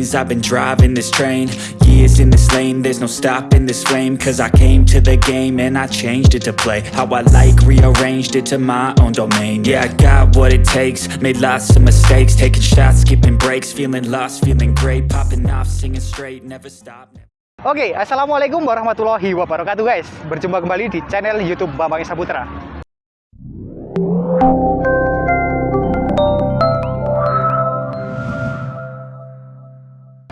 I've been driving this train. Years in this lane There's no stopping this flame. Cause I came to the game And I changed it to play How I like Rearranged it to my own domain. Yeah, I got what it takes Made lots of mistakes. Taking shots, skipping breaks Feeling lost, feeling great. Popping off, singing straight Never stop Oke, Assalamualaikum warahmatullahi wabarakatuh guys. Berjumpa kembali di channel Youtube Bambang Saputra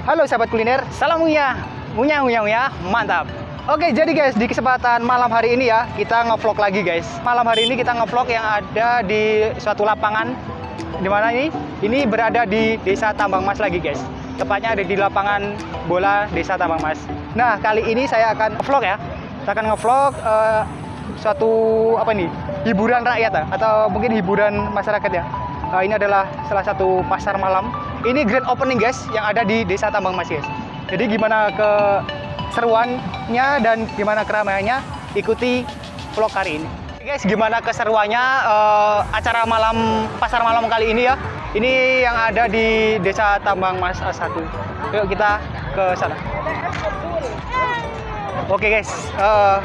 Halo sahabat kuliner, salam munya Munya, munya, munya, mantap Oke, jadi guys, di kesempatan malam hari ini ya Kita ngevlog lagi guys Malam hari ini kita ngevlog yang ada di suatu lapangan di mana ini? Ini berada di Desa Tambang Mas lagi guys Tepatnya ada di lapangan bola Desa Tambang Mas Nah, kali ini saya akan vlog ya. Saya akan ngevlog uh, suatu apa nih? Hiburan rakyat ya, atau mungkin hiburan masyarakat ya. Uh, ini adalah salah satu pasar malam. Ini grand opening guys yang ada di Desa Tambang Mas guys. Jadi gimana ke seruannya dan gimana keramaiannya ikuti vlog hari ini. Guys, gimana keseruannya uh, acara malam pasar malam kali ini ya? Ini yang ada di Desa Tambang Mas 1. Yuk kita ke sana. Oke guys, uh,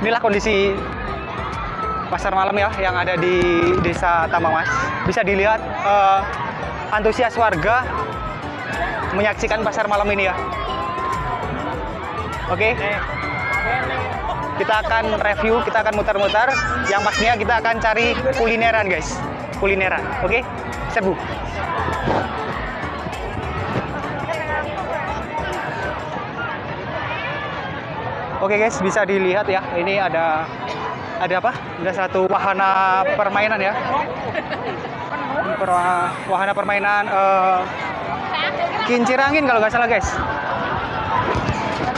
inilah kondisi pasar malam ya yang ada di Desa Tambang Mas. Bisa dilihat uh, antusias warga menyaksikan pasar malam ini ya. Oke. Kita akan review, kita akan muter-muter. Yang pastinya kita akan cari kulineran guys, kulineran. Oke, okay? serbu. Oke guys, bisa dilihat ya. Ini ada ada apa? Ada satu wahana permainan ya. Wahana permainan uh, kincir angin kalau nggak salah guys.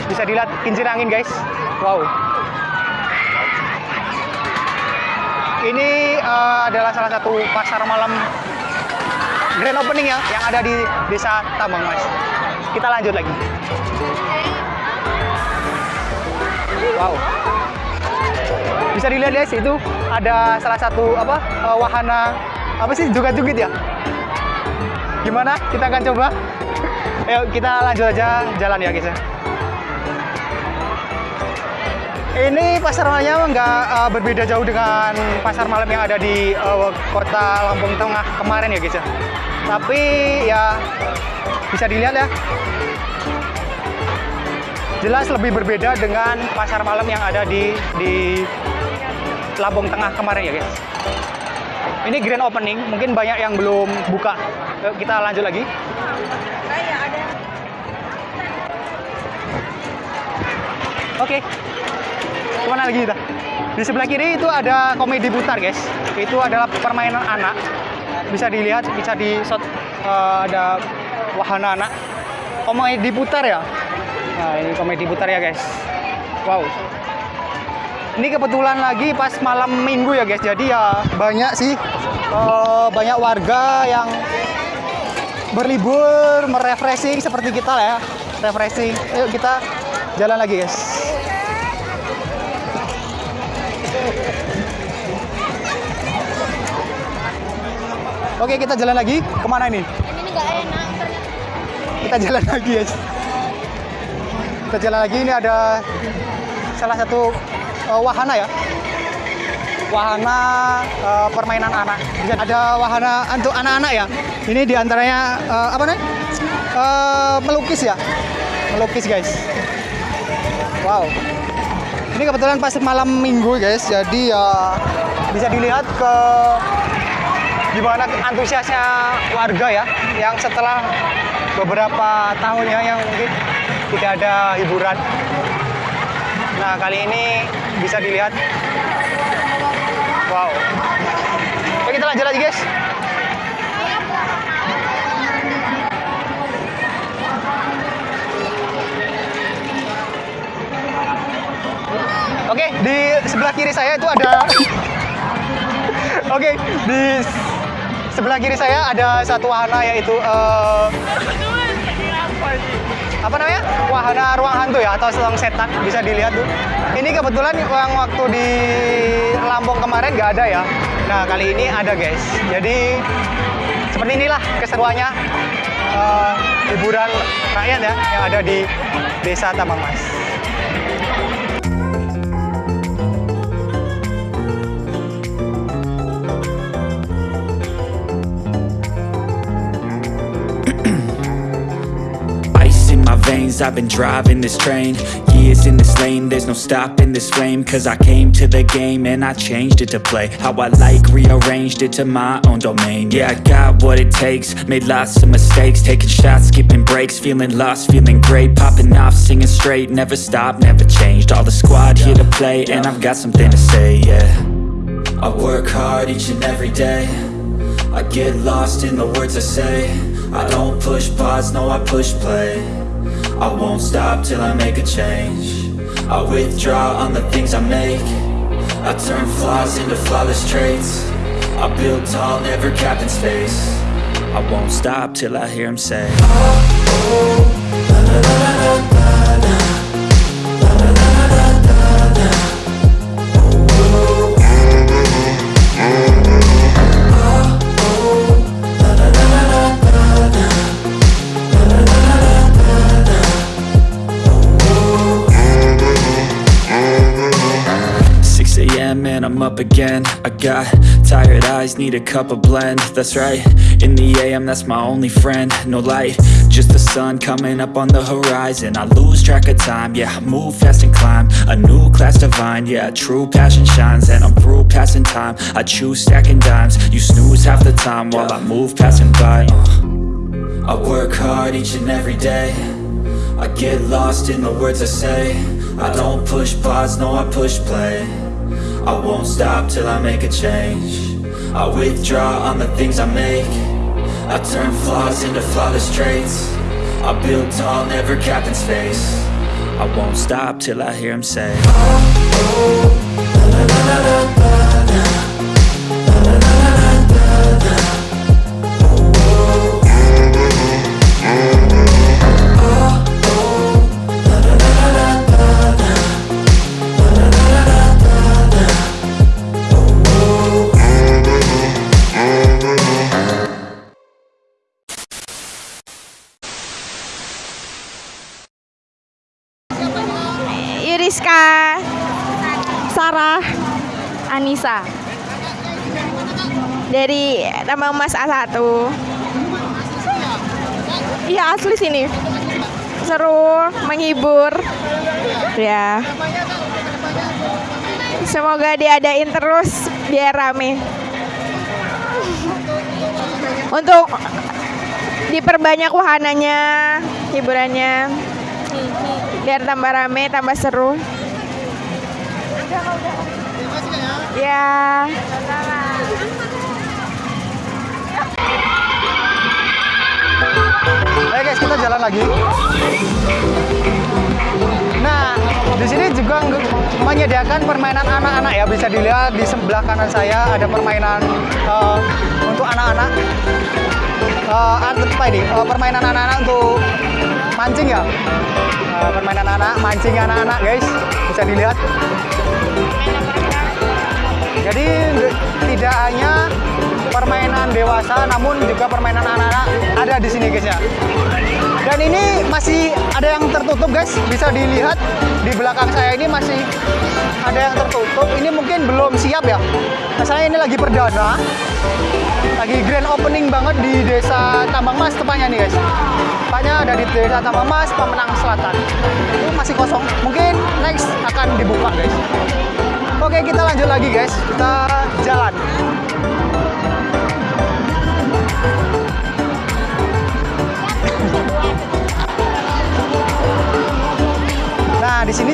Bisa dilihat kincir angin guys. Wow. Ini uh, adalah salah satu pasar malam grand opening ya yang ada di Desa Tambang Mas. Kita lanjut lagi. Wow. Bisa dilihat guys, itu ada salah satu apa uh, wahana apa sih juga-jugit ya? Gimana? Kita akan coba. Ayo kita lanjut aja jalan ya guys ya. Ini pasar malamnya nggak uh, berbeda jauh dengan pasar malam yang ada di uh, kota Lampung Tengah kemarin ya guys ya. Tapi ya bisa dilihat ya jelas lebih berbeda dengan pasar malam yang ada di di Lampung Tengah kemarin ya guys. Ini grand opening, mungkin banyak yang belum buka. Kita lanjut lagi. Oke, okay. ke mana lagi kita? Di sebelah kiri itu ada komedi putar guys. Itu adalah permainan anak. Bisa dilihat, bisa di shot uh, ada wahana anak. Komedi putar ya, Nah, ini komedi putar ya, guys. Wow. Ini kebetulan lagi pas malam minggu ya, guys. Jadi ya banyak sih uh, banyak warga yang berlibur, merefreshing seperti kita lah ya. Refreshing. Yuk kita jalan lagi, guys. Oke, kita jalan lagi. Ke mana ini? Ini nggak enak. Kita jalan lagi, guys kita jalan lagi ini ada salah satu uh, wahana ya? Wahana uh, permainan anak. Ada wahana untuk anak-anak ya? Ini di antaranya uh, apa nih uh, melukis ya? Melukis guys. Wow. Ini kebetulan pas malam minggu guys. Jadi ya bisa dilihat ke gimana antusiasnya warga ya yang setelah beberapa tahunnya yang mungkin tidak ada hiburan. Nah, kali ini bisa dilihat. Wow. Oke, kita lanjut lagi, guys. Oke, di sebelah kiri saya itu ada Oke, di sebelah kiri saya ada satu wahana yaitu uh, apa namanya? Wahana ruang hantu ya atau ruang setan bisa dilihat tuh. Ini kebetulan yang waktu di Lampung kemarin nggak ada ya. Nah kali ini ada guys. Jadi seperti inilah keseruannya eh, hiburan rakyat ya yang ada di Desa Tambang Mas. I've been driving this train. Years in this lane, there's no stopping this flame. Cause I came to the game and I changed it to play. How I like, rearranged it to my own domain. Yeah, I got what it takes, made lots of mistakes. Taking shots, skipping breaks, feeling lost, feeling great. Popping off, singing straight, never stopped, never changed. All the squad here to play and I've got something to say, yeah. I work hard each and every day. I get lost in the words I say. I don't push pause, no I push play I won't stop till I make a change I withdraw on the things I make I turn flaws into flawless traits I build tall, never capped in space I won't stop till I hear him say Six up again. I got tired eyes, need a cup of blend. That's right, in the AM that's my only friend. No light, just the sun coming up on the horizon. I lose track of time, yeah, I move fast and climb. A new class divine, yeah, true passion shines. And I'm through passing time, I choose stacking dimes. You snooze half the time while I move passing by. Uh. I work hard each and every day. I get lost in the words I say. I don't push pause, no I push play I won't stop till I make a change I withdraw on the things I make I turn flaws into flawless traits I build tall, never capped in space I won't stop till I hear him say Iriska Tambang Emas A1 Iya asli sini. Seru menghibur. Ya. Semoga diadain terus biar rame. Untuk diperbanyak wahananya hiburannya. Biar tambah rame tambah seru. Ya jalan lagi. Nah, di sini juga menyediakan permainan anak-anak ya. Bisa dilihat di sebelah kanan saya ada permainan eh, untuk anak-anak. Eh, apa ini? Eh, permainan anak-anak untuk mancing ya. Eh, permainan anak mancing anak-anak guys. Bisa dilihat. Jadi tidak hanya permainan dewasa, namun juga permainan anak-anak ada di sini guys ya. Dan ini masih ada yang tertutup guys, bisa dilihat di belakang saya ini masih ada yang tertutup. Ini mungkin belum siap ya. Nah, saya ini lagi perdana, lagi grand opening banget di desa Tambang Mas tepatnya nih guys. Tepatnya ada di desa Tambang Mas, Pemenang Selatan. Itu masih kosong. Mungkin next akan dibuka guys. Oke kita lanjut lagi guys, kita jalan.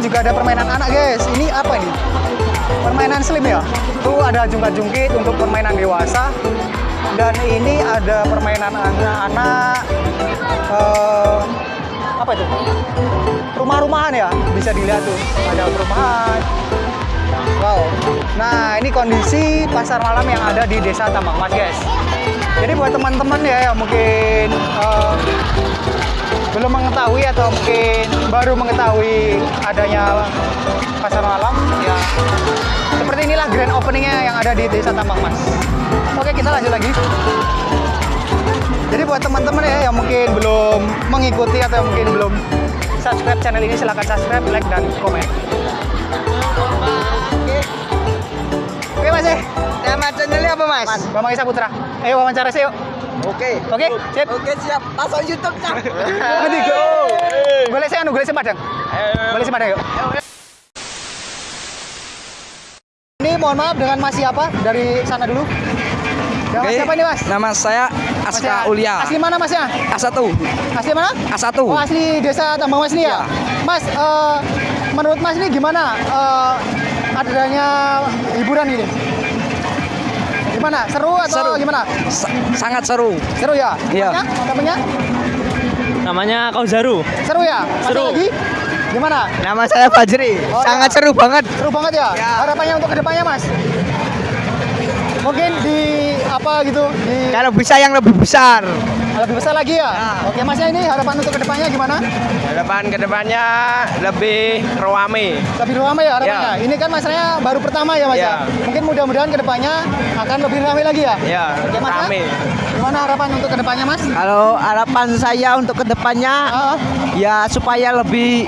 Juga ada permainan anak, guys. Ini apa ini? Permainan slim ya. Itu ada jungkat-jungkit untuk permainan dewasa. Dan ini ada permainan anak-anak eh, apa itu? Rumah-rumahan ya. Bisa dilihat tuh. Ada perumahan. Wow. Nah, ini kondisi pasar malam yang ada di Desa Tambang Mas, guys. Jadi buat teman-teman ya yang mungkin eh, belum mengetahui atau mungkin baru mengetahui adanya pasar malam ya seperti inilah grand openingnya yang ada di desa Tambang Mas oke kita lanjut lagi Jadi buat teman-teman ya yang mungkin belum mengikuti atau yang mungkin belum subscribe channel ini silahkan subscribe, like dan komen. Oke mas ya. Nama channelnya apa mas? Mas, Bambang Isa Putra. Ayo wawancara sih yuk. Oke. Oke, sip. Oke siap. Masuk YouTube cak. Go. Boleh saya anu, boleh saya padang. Boleh saya padang yuk. Ini mohon maaf dengan Mas siapa dari sana dulu. Dengan Mas siapa ini Mas? Nama saya Aska ya? Ulia. Asli mana Mas ya? A1. Asli mana? A1. Oh asli desa Tambang Mas ini ya? Mas, eh, menurut Mas ini gimana eh, adanya hiburan ini? Gimana? Seru atau Seru. gimana? Sa- sangat seru. Seru ya? Iya. Namanya? Namanya? Kauzaru. Seru ya? Mas Seru. lagi? Gimana? Nama saya Fajri. Oh, sangat ya. seru banget. Seru banget ya? Harapannya untuk ke depannya Mas? Mungkin di apa gitu di Kalau bisa yang lebih besar. lebih besar lagi ya? Oke Masnya ini harapan untuk ke depannya gimana? Depan ke depannya lebih ruame. Lebih ramai ya harapannya? Ini kan masanya baru pertama ya Mas ya? Ya. Mungkin mudah-mudahan ke depannya akan lebih ramai lagi ya? Ya, Oke Mas ya? rame. Gimana harapan untuk ke depannya Mas? Kalau harapan saya untuk ke depannya Ah, ya supaya lebih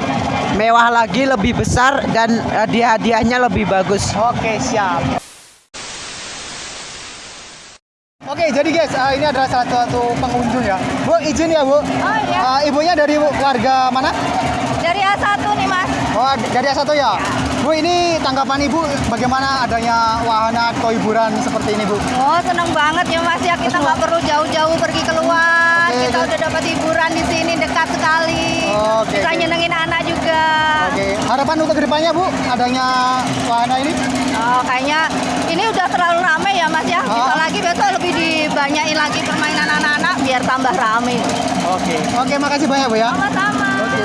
mewah lagi, lebih besar dan hadiah-hadiahnya lebih bagus. Oke siap. Oke ini adalah salah satu pengunjung ya. Bu izin ya bu. Oh iya. Eh, ibunya dari warga mana? Dari A1 nih mas. Oh dari A1 ya. Bu ini tanggapan ibu bagaimana adanya wahana atau hiburan seperti ini bu? Oh seneng banget ya mas ya kita nggak perlu jauh-jauh pergi keluar. Kita udah dapat hiburan di sini dekat sekali. Oke, Bisa oke. nyenengin anak juga. Oke harapan untuk ke depannya bu adanya wahana ini? Oh kayaknya ini udah terlalu rame ya mas ya. Bisa Ah. lagi besok lebih dibanyain lagi permainan anak-anak biar tambah rame. Oke. Oke makasih banyak bu ya. Sama-sama. Oke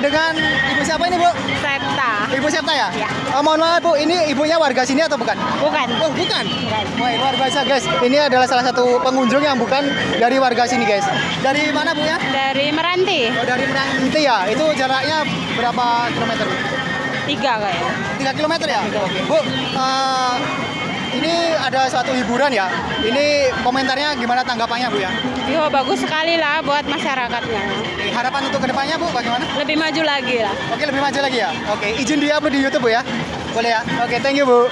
dengan ibu siapa ini bu? Septa. Ibu Septa ya? Ya. Eh, mohon maaf bu, ini ibunya warga sini atau bukan? Bukan. Oh bukan? Wah luar biasa guys. Ini adalah salah satu pengunjung yang bukan dari warga sini guys. Dari mana bu ya? Dari Meranti. Oh dari Meranti ya. Itu jaraknya berapa kilometer? Tiga kayaknya. 3 kilometer ya? Oke. Bu, eh, ini ada suatu hiburan ya. Ini komentarnya gimana tanggapannya bu ya? Yo bagus sekali lah buat masyarakatnya. Oke, Harapan untuk ke depannya bu bagaimana? Lebih maju lagi lah. Oke lebih maju lagi ya. Oke izin di upload di YouTube bu ya. Boleh ya. Oke thank you bu.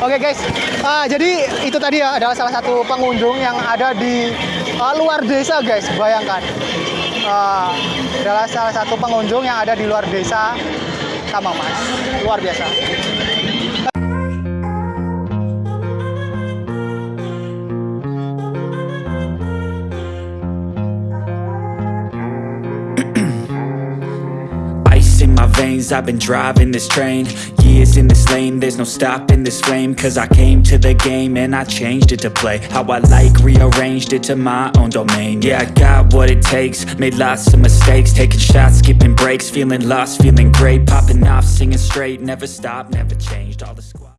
Oke guys. Ah, jadi itu tadi ya adalah salah satu pengunjung yang ada di ah, luar desa guys. Bayangkan. Ah, adalah salah satu pengunjung yang ada di luar desa Tambang Mas. Luar biasa. I've been driving this train. Years in this lane, there's no stopping this flame. Cause I came to the game and I changed it to play How I like, rearranged it to my own domain. Yeah, I got what it takes, made lots of mistakes Taking shots, skipping breaks, feeling lost, feeling great Popping off, singing straight, never stopped, never changed All the squad